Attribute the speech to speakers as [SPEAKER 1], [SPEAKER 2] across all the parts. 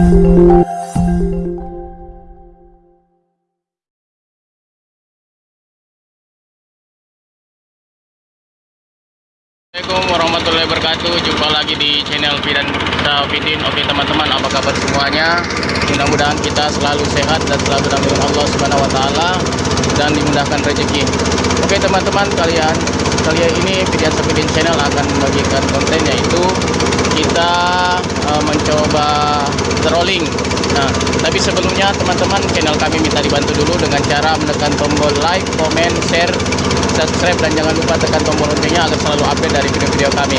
[SPEAKER 1] Assalamualaikum warahmatullahi wabarakatuh. Jumpa lagi di channel Fidan Safidin Oke teman-teman apa kabar semuanya? Mudah-mudahan kita selalu sehat Dan selalu dalam Allah subhanahu wa ta'ala Dan dimudahkan rezeki. Oke teman-teman kalian Kali ini Fidan Safidin channel akan membagikan konten Yaitu kita uh, mencoba trolling Nah, tapi sebelumnya teman-teman channel kami minta dibantu dulu dengan cara menekan tombol like, comment, share, subscribe dan jangan lupa tekan tombol loncengnya agar selalu update dari video-video kami.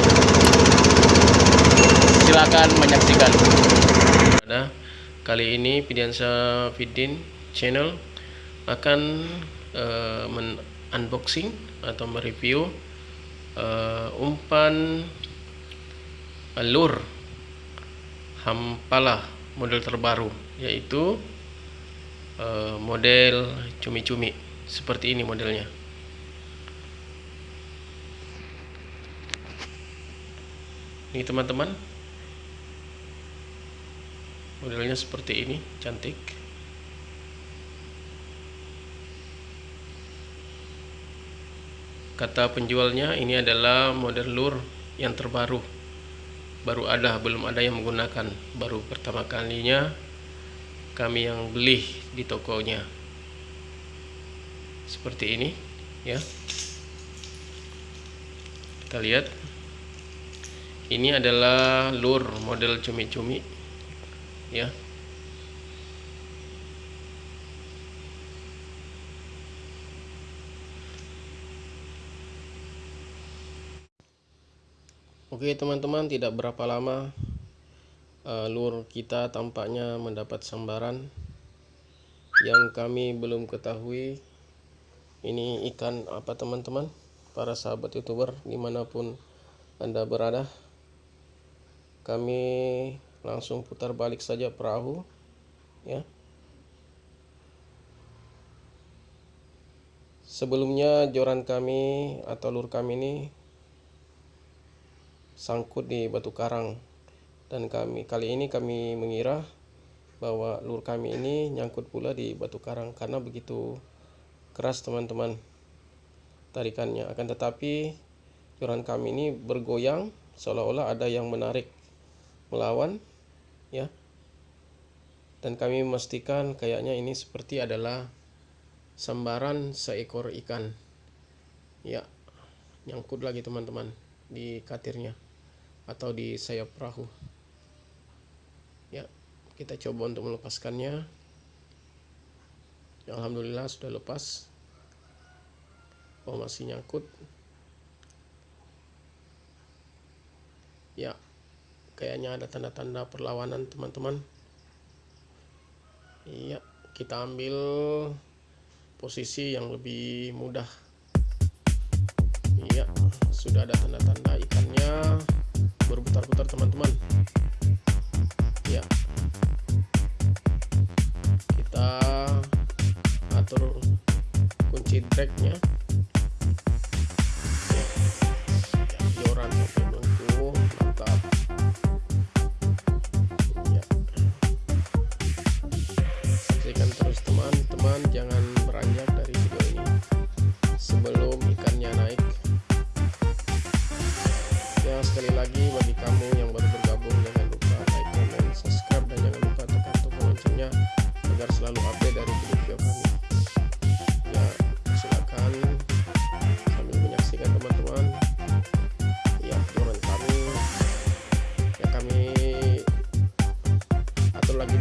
[SPEAKER 1] Silakan menyaksikan. Ada kali ini Pidiansa Fidin channel akan uh, unboxing atau mereview uh, umpan lur hampalah model terbaru yaitu uh, model cumi-cumi. Seperti ini modelnya. Ini teman-teman. Modelnya seperti ini cantik. Kata penjualnya ini adalah model lure yang terbaru baru ada belum ada yang menggunakan. Baru pertama kalinya kami yang beli di tokonya. Seperti ini ya. Kita lihat. Ini adalah lure model cumi-cumi ya Oke teman-teman tidak berapa lama uh, lur kita tampaknya mendapat sambaran. Yang kami belum ketahui ini ikan apa teman-teman? Para sahabat youtuber di mana pun anda berada kami langsung putar balik saja perahu ya. Sebelumnya joran kami atau lur kami ini sangkut di batu karang. Dan kami kali ini kami mengira bahwa lur kami ini nyangkut pula di batu karang. Karena begitu keras teman-teman tarikannya. Akan tetapi joran kami ini bergoyang seolah-olah ada yang menarik melawan ya. Dan kami memastikan kayaknya ini seperti adalah sambaran seekor ikan ya. Nyangkut lagi teman-teman di katirnya atau di sayap perahu. Ya kita coba untuk melepaskannya. Ya, Alhamdulillah sudah lepas. Oh masih nyangkut. Ya kayaknya ada tanda-tanda perlawanan teman-teman. Iya kita ambil posisi yang lebih mudah. Iya sudah ada tanda-tanda ikannya berputar-putar teman-teman. Ya. Kita atur kunci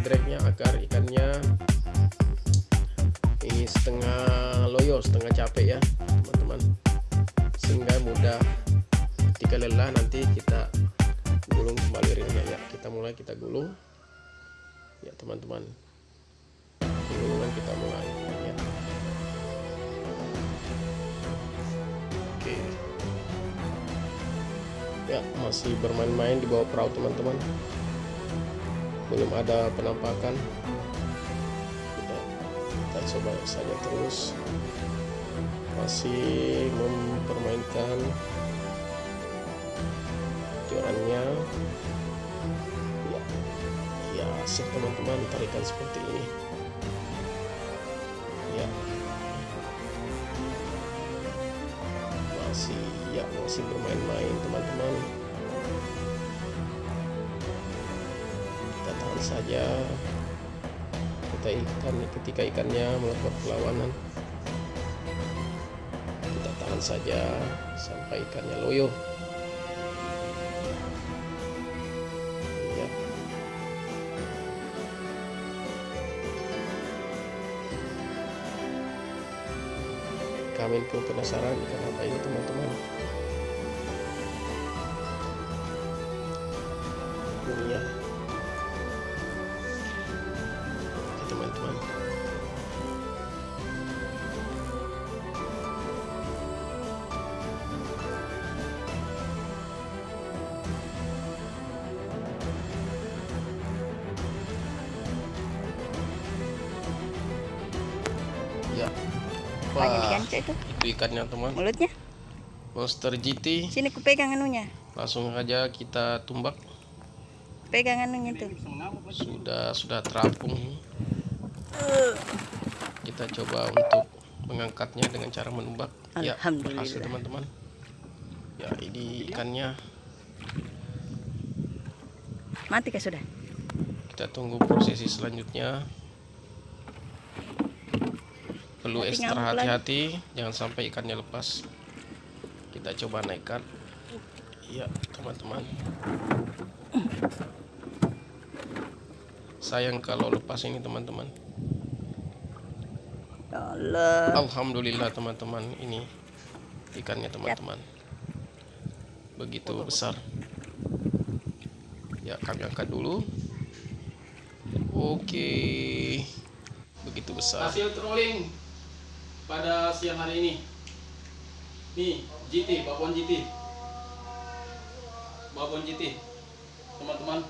[SPEAKER 1] dragnya setengah capek ya teman-teman. Sehingga mudah ketika lelah nanti kita gulung kembali ringnya ya. Kita mulai kita gulung. Ya teman-teman. Gulungan kita mulai ya oke. Ya masih bermain-main di bawah perahu teman-teman belum ada penampakan. Kita coba saja terus. Masih mempermainkan jorannya ya, ya berhasil teman-teman tarikan seperti ini. Ya. Masih ya masih bermain-main teman-teman saja kita ikan ketika ikannya melakukan perlawanan kita tahan saja sampai ikannya loyo ya. Kami pun penasaran ikan apa ini teman-teman. Ini ya ya. Wah
[SPEAKER 2] itu
[SPEAKER 1] itu? Ikannya teman.
[SPEAKER 2] Mulutnya.
[SPEAKER 1] monster GT
[SPEAKER 2] Sini ku pegang anunya.
[SPEAKER 1] langsung aja kita tumbak.
[SPEAKER 2] Pegang anunya tuh.
[SPEAKER 1] sudah sudah terapung kita coba untuk mengangkatnya dengan cara menumbak ya
[SPEAKER 2] Alhamdulillah.
[SPEAKER 1] hasil teman-teman. Ya ini ikannya.
[SPEAKER 2] Mati kah sudah?
[SPEAKER 1] kita tunggu prosesi selanjutnya. Perlu
[SPEAKER 2] Tapi
[SPEAKER 1] ekstra hati-hati jangan sampai ikannya lepas. Kita coba naikkan. Iya teman-teman. Sayang kalau lepas ini teman-teman.
[SPEAKER 2] Ya Allah.
[SPEAKER 1] Alhamdulillah teman-teman. Ini ikannya teman-teman. Begitu besar. Ya kami angkat dulu. Oke. Begitu besar. Hasil trolling pada siang hari ini. Nih GT babon GT babon GT teman-teman